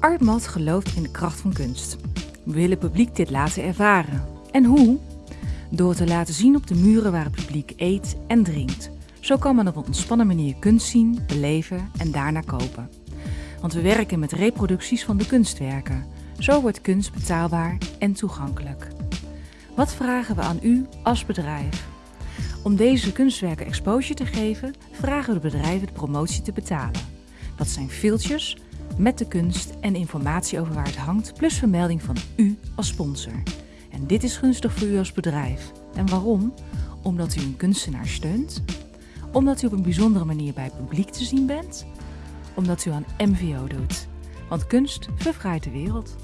Artmat gelooft in de kracht van kunst. We willen het publiek dit laten ervaren. En hoe? Door te laten zien op de muren waar het publiek eet en drinkt. Zo kan men op een ontspannen manier kunst zien, beleven en daarna kopen. Want we werken met reproducties van de kunstwerken. Zo wordt kunst betaalbaar en toegankelijk. Wat vragen we aan u als bedrijf? Om deze kunstwerken exposure te geven, vragen we de bedrijven de promotie te betalen. Dat zijn filtjes met de kunst en informatie over waar het hangt, plus vermelding van u als sponsor. En dit is gunstig voor u als bedrijf. En waarom? Omdat u een kunstenaar steunt, omdat u op een bijzondere manier bij het publiek te zien bent, omdat u aan MVO doet. Want kunst verfraait de wereld.